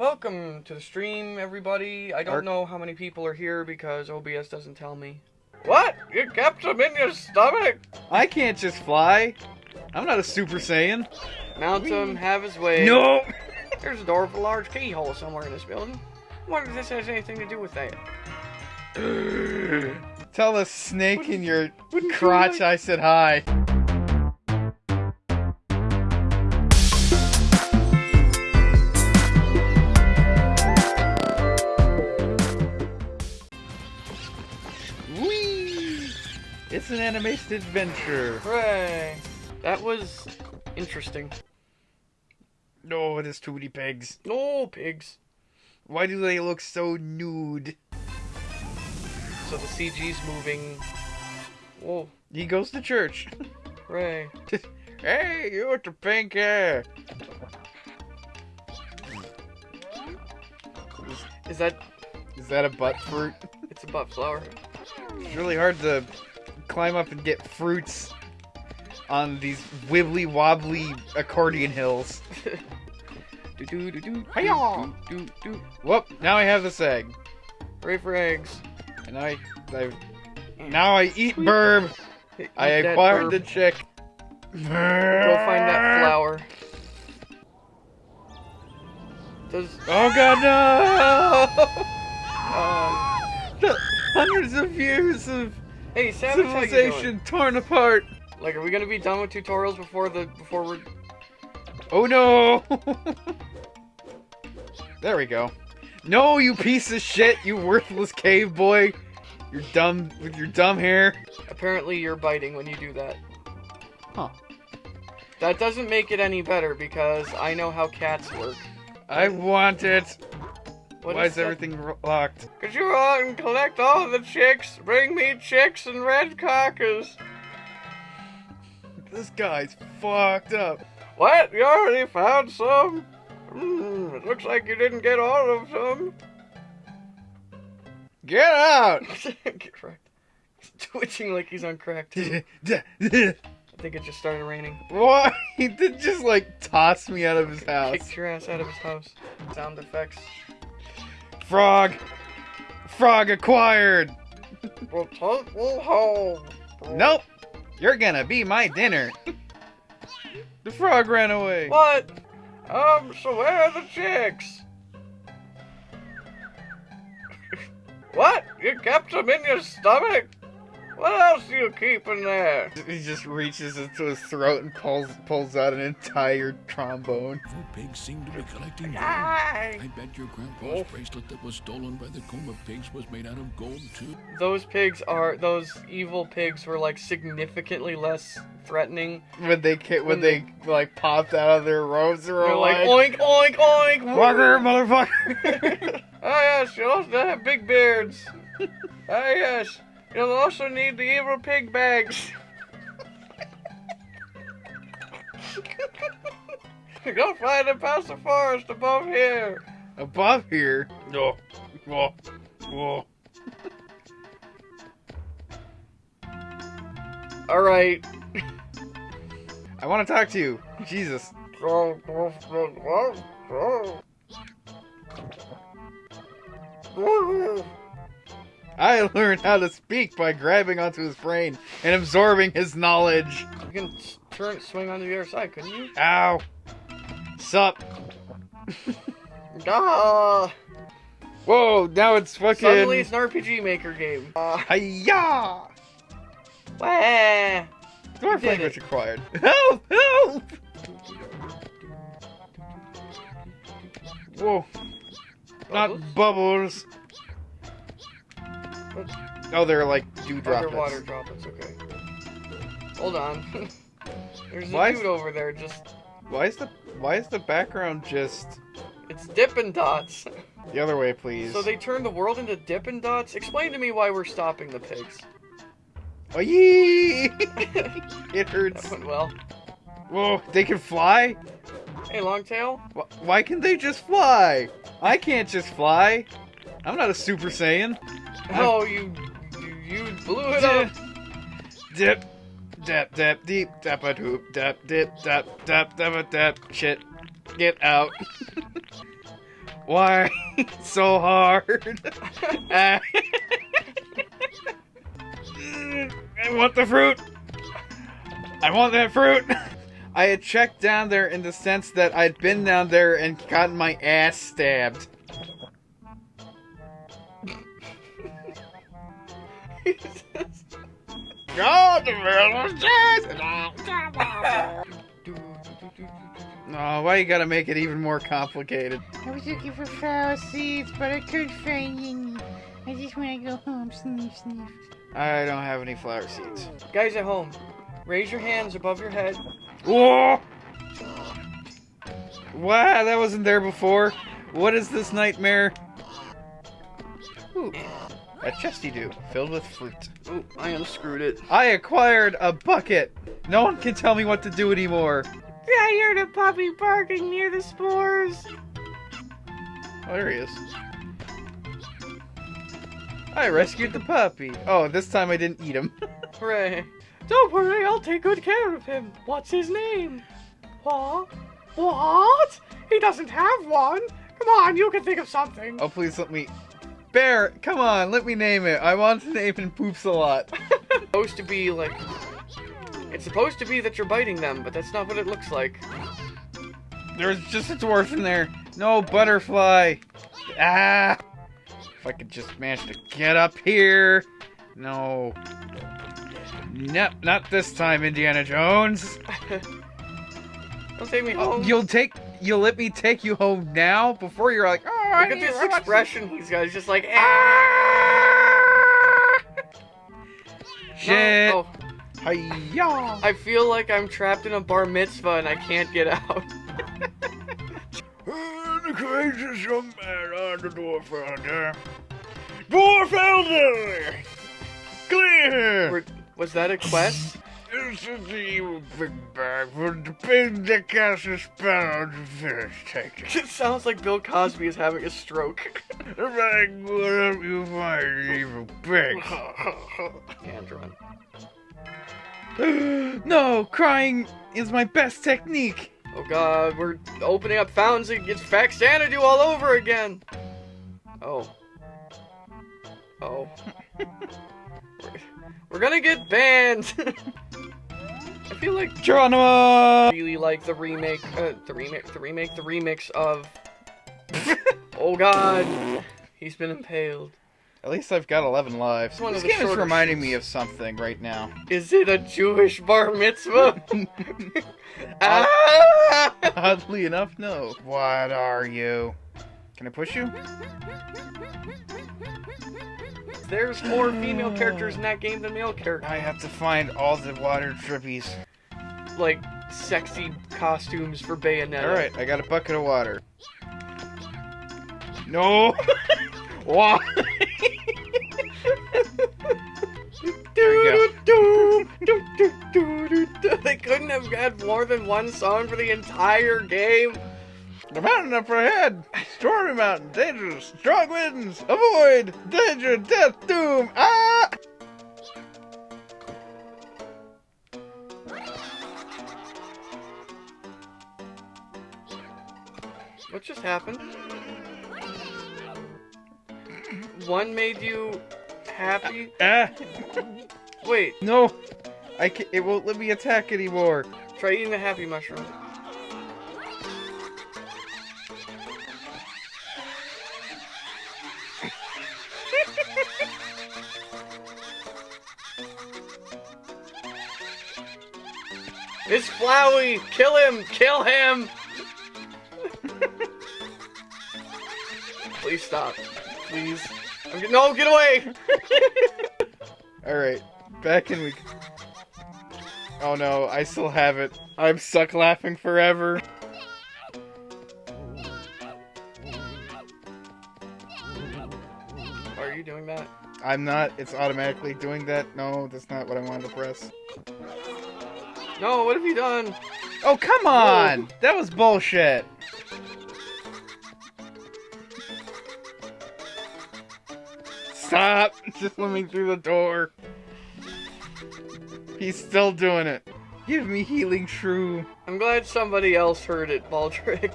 Welcome to the stream, everybody. I don't Our- know how many people are here because OBS doesn't tell me. What? You kept them in your stomach? I can't just fly. I'm not a Super Saiyan. Mount him, have his way. No. There's a door with a large keyhole somewhere in this building. Wonder if this has anything to do with that. Tell the snake in your what do you crotch like? I said hi. Animated adventure. Hooray! That was interesting. No, it is Tootie Pigs. No pigs. Why do they look so nude? So the CG's moving. Whoa, He goes to church. hooray. hey, you with the pink hair. Is that. Is that a butt fruit? It's a butt flower. It's really hard to climb up and get fruits on these wibbly wobbly accordion hills. Do do do do. Hi-ya! Do do do. Whoop! Now I have this egg, Hooray for eggs. and I, I, now I eat burb. Eat I acquired herb. the chick. Go find that flower. Does Oh god no! um The hundreds of years of hey Savage how you doing? civilization torn apart. Like are we gonna be done with tutorials before the before we're Oh no! there we go. No, you piece of shit, you worthless cave boy. You're dumb with your dumb hair. apparently you're biting when you do that. Huh. That doesn't make it any better because I know how cats work. I want it. What Why is that? everything locked? Could you out and collect all the chicks? Bring me chicks and red cockers. This guy's fucked up. What? You already found some? Hmm, it looks like you didn't get all of them. Get out! Get wrecked. He's twitching like he's on crack too. I think it just started raining. What? He did just like toss me out of his house. Kicked your ass out of his house. Sound effects. Frog! Frog acquired! We'll take you home. Nope! You're gonna be my dinner. the frog ran away. What? Um, so where are the chicks? what? You kept them in your stomach? What else do you keep in there? He just reaches into his throat and pulls pulls out an entire trombone. Four pigs seem to be collecting gold. I bet your grandpa's Oh. bracelet that was stolen by the Koma pigs was made out of gold too. Those pigs are those evil pigs were like significantly less threatening. When they when When they like popped out of their robes, they were They're like like, oink oink oink. "Fucker, motherfucker!" Ah yes, you also have big beards. oh yes, you'll also need the evil pig bags. Go find them past the forest above here. Above here, no, whoa, whoa. All right. I want to talk to you, Jesus. I learned how to speak by grabbing onto his brain and absorbing his knowledge. You can turn, swing on the other side, couldn't you? Ow. Sup? Ah! Whoa, now it's fucking. Suddenly it's an RPG Maker game. Uh, Hiya! wah. Dwarf language it. acquired. Help! Help! Whoa. Not Bubbles? Bubbles. Oh, they're like dewdroplets. Underwater droplets, okay. Hold on. There's a Why is- dude over there just. Why is the Why is the background just It's Dippin' Dots. the other way, please? So they turned the world into Dippin' Dots? Explain to me why we're stopping the pigs. Oh yee! it hurts. That went well. Whoa, they can fly? Hey, Longtail? Wh- Why can they just fly? I can't just fly. I'm not a Super Saiyan. Oh, oh, you, you, you blew it up. Dip, dap, dap, deep, dap, a doop, dap, dip, dap, dap, dap, a dap, shit. Get out. Why so hard? I want the fruit. I want that fruit. I had checked down there in the sense that I'd been down there and gotten my ass stabbed. God, the world was Oh, why you gotta make it even more complicated? I was looking for flower seeds, but I couldn't find any. I just want to go home, sniff, sniff. I don't have any flower seeds. Guys at home, raise your hands above your head. Whoa! Wow, that wasn't there before. What is this nightmare? Ooh, a chesty do filled with fruit. Oh, I unscrewed it. I acquired a bucket. No one can tell me what to do anymore. I heard a puppy barking near the spores. Oh, there he is. I rescued the puppy. Oh, this time I didn't eat him. Hooray. Don't worry, I'll take good care of him. What's his name? What? What? He doesn't have one. Come on, you can think of something. Oh, please let me. Bear, come on, let me name it. I want to name him Poops a lot. it's supposed to be like. It's supposed to be that you're biting them, but that's not what it looks like. There's just a dwarf in there. No butterfly. Ah! If I could just manage to get up here. No. Nope, not this time, Indiana Jones. Don't take me home. You'll take. You'll let me take you home now before you're like, oh, I Look at this to expression he's got. He's just like, ah! Shit. No, oh, Hi-ya. I feel like I'm trapped in a bar mitzvah and I can't get out. the courageous young man on the dwarf elder. Dwarf elder! Clear! Were- Was that a quest? This is the evil big bag for the pig that casts a spell on the fish. Take it. It sounds like Bill Cosby is having a stroke. The bag will help you find the evil pig. Can't run. no, crying is my best technique. Oh god, we're opening up fountains and it's Faxanadu all over again. Oh. Oh. We're- We're gonna get banned. I feel like Geronimo! really like the remake, uh, the remake, the remake, the remix of. oh God, he's been impaled. At least I've got 11 lives. This game is reminding me of something right now. Is it a Jewish bar mitzvah? ah! Oddly enough, no. What are you? Can I push you? There's more female characters in that game than male characters. I have to find all the water drippies. Like sexy costumes for Bayonetta. Alright, I got a bucket of water. No! Why? They couldn't have had more than one song for the entire game. The mountain up ahead! Stormy mountain, dangerous, strong winds, avoid, danger, death, doom, ah! What just happened? One made you happy? Ah! Wait, No! I can't, it won't let me attack anymore. try eating the happy mushroom. It's Flowey! Kill him! Kill him! Please stop. Please. I'm no, get away! Alright, back in we. Oh no, I still have it. I'm stuck laughing forever. Are you doing that? I'm not, it's automatically doing that. No, that's not what I wanted to press. No, what have you done? Oh, come on! That was bullshit. Stop! Just let me through the door. He's still doing it. Give me healing shroom. I'm glad somebody else heard it, Baldrick.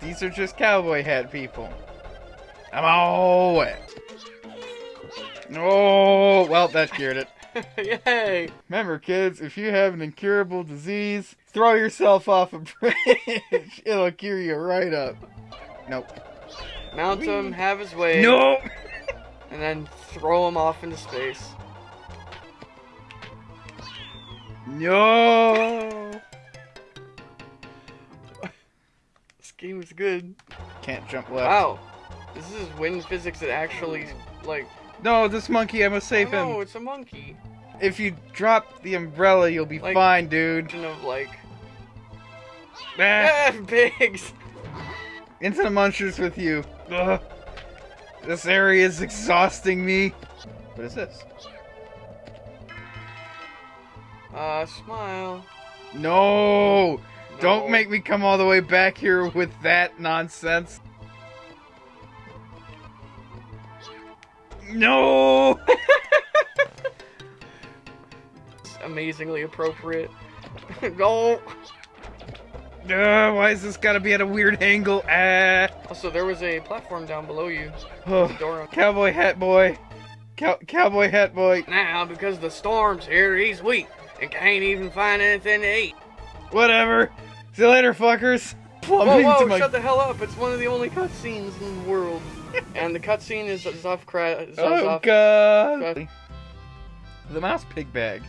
The These are just cowboy hat people. I'm all wet. Oh, well, that cured it. Yay! Remember, kids, if you have an incurable disease, throw yourself off a bridge. It'll cure you right up. Nope. Mount him, have his way, Nope. and then throw him off into space. No. This game is good. Can't jump left. Wow. This is wind physics that actually, like, No, this monkey, I must save oh, him. it's a monkey. If you drop the umbrella, you'll be Like- fine, dude. Kind of like, Ah, pigs! into the munchers with you. Ugh. This area is exhausting me. What is this? Uh, smile. No! Don't make me come all the way back here with that nonsense. No! It's amazingly appropriate. Go! Uh, why is this gotta be at a weird angle? Ah! Also, there was a platform down below you. Oh, cowboy hat boy. Cow- cowboy hat boy. Now, because the storm's here, he's weak and can't even find anything to eat. Whatever. See you later, fuckers. Whoa, Plumbing whoa, my- shut the hell up. It's one of the only cutscenes in the world. And the cutscene is Zuff Kra- Oh god. The mouse pig bag.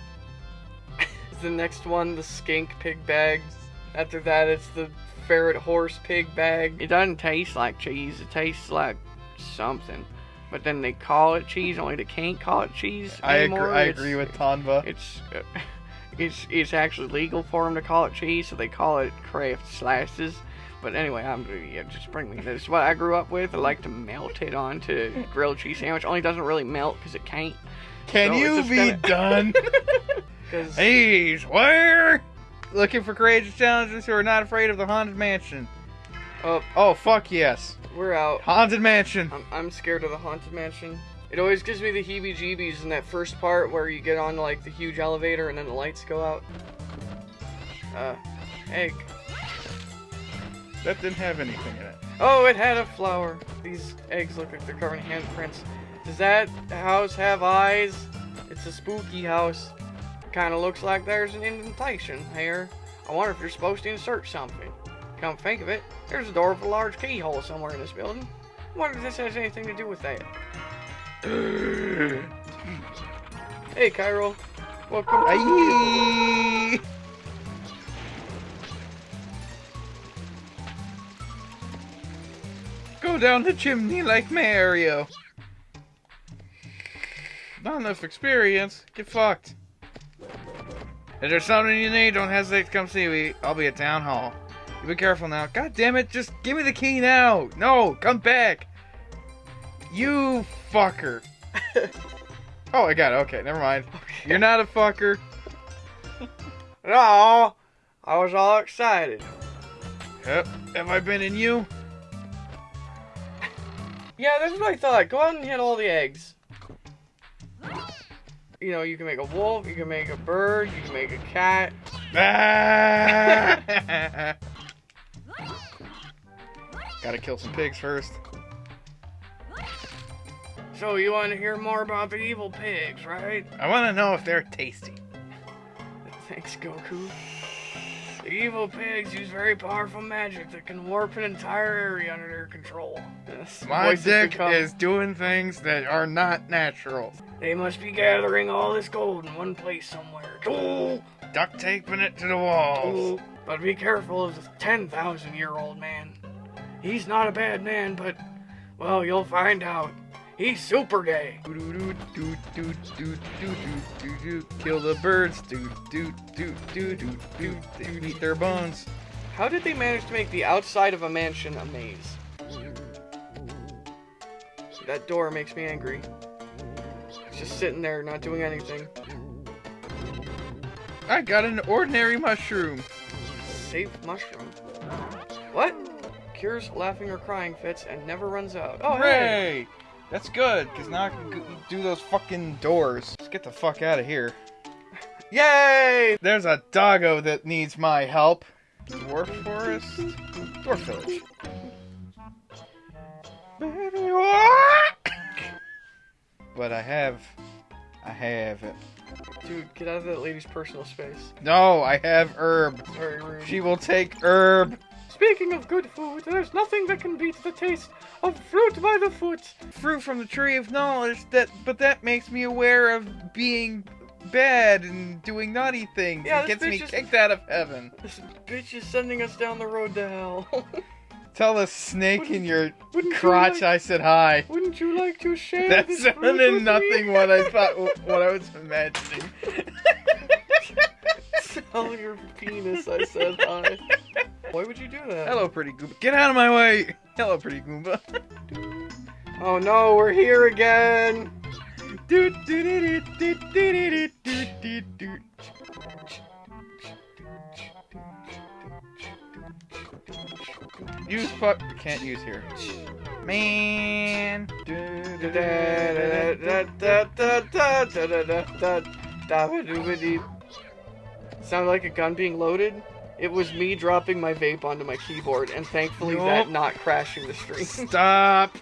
the next one, the skink pig bag. After that, it's the ferret horse pig bag. It doesn't taste like cheese, it tastes like something. But then they call it cheese, only they can't call it cheese I agree. anymore. I It's- agree with Tanva. It's it's it's actually legal for them to call it cheese, so they call it Kraft slices. But anyway, I'm yeah, just bring me this. is What I grew up with, I like to melt it onto grilled cheese sandwich. Only doesn't really melt because it can't. Can so you be gonna- done? Because hey, where? Looking for courageous challengers who are not afraid of the haunted mansion. Oh. Oh fuck yes, we're out. haunted mansion. I'm I'm scared of the haunted mansion. It always gives me the heebie-jeebies in that first part where you get on like the huge elevator and then the lights go out. Uh, egg. That didn't have anything in it. Oh, it had a flower. These eggs look like they're covered in handprints. Does that house have eyes? It's a spooky house. Kind of looks like there's an indentation here. I wonder if you're supposed to insert something. Come think of it, there's a door with a large keyhole somewhere in this building. I wonder if this has anything to do with that. Hey, Cairo. Welcome to Aye. Down the chimney like Mario. Not enough experience. Get fucked. If there's something you need, don't hesitate to come see me. I'll be at town hall. You be careful now. God damn it, just give me the key now. No, come back. You fucker. oh, I got it. Okay, never mind. You're not a fucker. No, I was all excited. Yep. Have I been in you? Yeah, that's what I thought. Go out and hit all the eggs. You know, you can make a wolf, you can make a bird, you can make a cat. Ah! Gotta kill some pigs first. So you want to hear more about the evil pigs, right? I want to know if they're tasty. Thanks, Goku. The evil pigs use very powerful magic that can warp an entire area under their control. My dick become- is doing things that are not natural. They must be gathering all this gold in one place somewhere. Tool, Duct taping it to the walls. But be careful of the 10,000 year old man. He's not a bad man, but, well, you'll find out. He's super gay. Kill the birds. Eat their bones. How did they manage to make the outside of a mansion a maze? That door makes me angry. It's just sitting there, not doing anything. I got an ordinary mushroom. Safe mushroom. What? Cures laughing or crying fits and never runs out. Oh, hey! That's good, because now I can g- do those fucking doors. Let's get the fuck out of here. Yay! There's a doggo that needs my help. Dwarf Forest? Dwarf Village. But I have, I have it. Dude, get out of that lady's personal space. No, I have herb. Very rude. She will take herb. Speaking of good food, there's nothing that can beat the taste of fruit by the foot. Fruit from the tree of knowledge. That, but that makes me aware of being bad and doing naughty things. Yeah, it gets me is- kicked out of heaven. This bitch is sending us down the road to hell. Tell the snake in your Wouldn't you crotch like- I said hi. Wouldn't you like to share That this fruit sounded nothing me? what I thought, what I was imagining. Tell your penis I said hi. Why would you do that? Hello, pretty Goomba. Get out of my way. Hello, pretty Goomba. Oh no, we're here again. Doot, doot, doot, doot, doot, doot, doot, doot. Use fuck. Can't use here. Man. Sounded like a gun being loaded. It was me dropping my vape onto my keyboard, and thankfully that not crashing the stream. Stop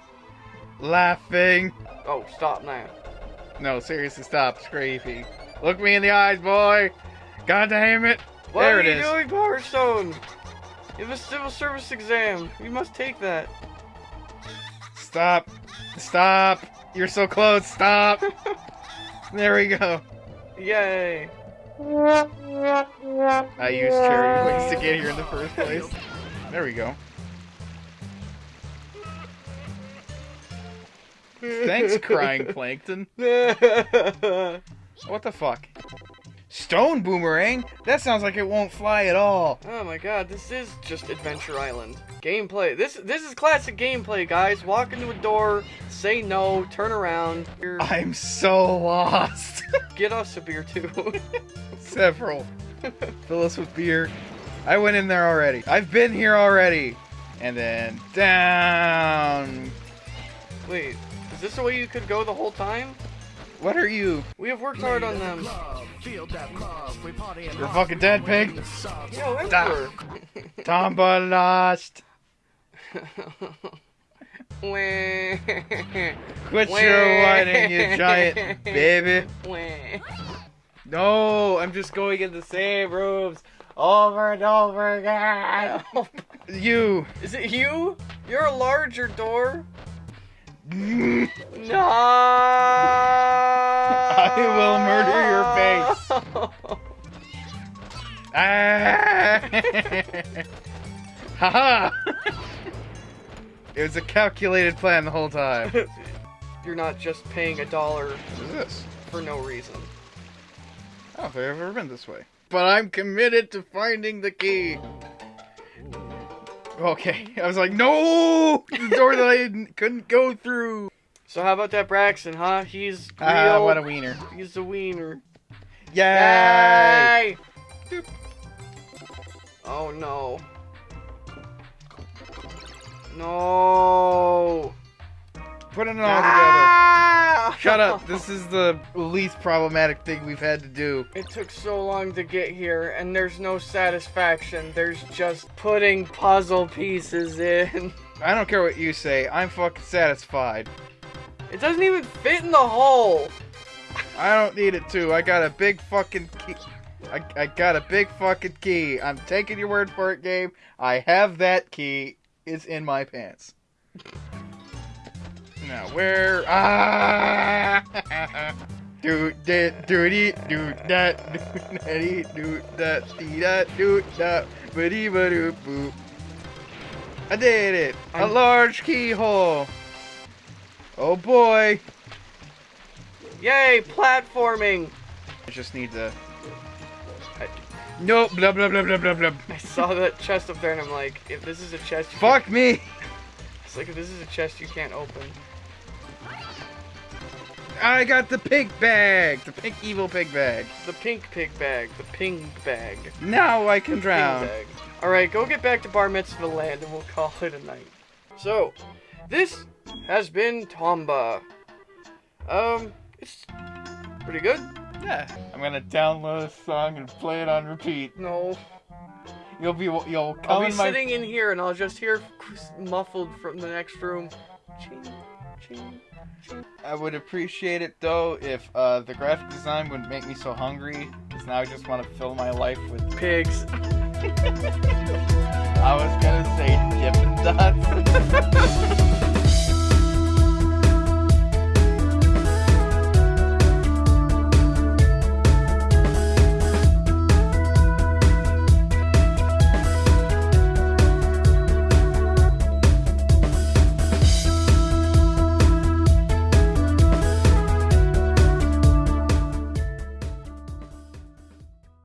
laughing. oh, stop now. No, seriously, stop. It's creepy. Look me in the eyes, boy. God damn it. What There are it you is. doing, Power Stone? You have a civil service exam. You must take that. Stop. Stop. You're so close. Stop. there we go. Yay. I used charity points to get here in the first place. There we go. Thanks, crying plankton. What the fuck? Stone boomerang? That sounds like it won't fly at all. Oh my god, this is just Adventure Island. Gameplay. This this is classic gameplay, guys. Walk into a door, say no, turn around. Here, I'm so lost. Get us a beer too. Several. Fill us with beer. I went in there already. I've been here already. And then down. Wait, is this the way you could go the whole time? What are you? We have worked hard on them. You're fucking dead pig. Tomba lost. Quit your whining, you giant baby. No, I'm just going in the same rooms over and over again. You. Is it you? You're a larger door. No. I will murder your face. Ah! Haha! It was a calculated plan the whole time. You're not just paying a dollar What is this? for no reason. I don't think I've ever been this way. But I'm committed to finding the key. Okay, I was like, no! The door that I couldn't go through. So how about that Braxton, huh? He's real. Ah, what a wiener. He's a wiener. Yay! Yay! Oh no. No. Putting it all together. Ah! Shut up. This is the least problematic thing we've had to do. It took so long to get here, and there's no satisfaction. There's just putting puzzle pieces in. I don't care what you say. I'm fucking satisfied. It doesn't even fit in the hole. I don't need it to. I got a big fucking key. I, I got a big fucking key. I'm taking your word for it, game. I have that key. It's in my pants. Now where? Ah! Do that, do dee, do that, do that, do that, dee that, do that, ba dee ba boop. I did it. A large keyhole. Oh boy. Yay, platforming. I just need to. I, Nope. Blah blah blah blah blah blah. I saw that chest up there, and I'm like, if this is a chest, you Fuck me. Can't, it's like if this is a chest you can't open. I got the pink bag. The pink evil pig bag. The pink pig bag, the ping bag. Now I can Ping drown. All right, go get back to Bar Mitzvah Land, and we'll call it a night. So, this has been Tomba. Um, it's pretty good. Yeah. I'm gonna download a song and play it on repeat. No, You'll be you'll I'll be in my sitting in here, and I'll just hear muffled from the next room. ching, ching, ching. I would appreciate it though if uh, the graphic design wouldn't make me so hungry, because now I just want to fill my life with. Pigs. I was gonna say Dippin' Dots.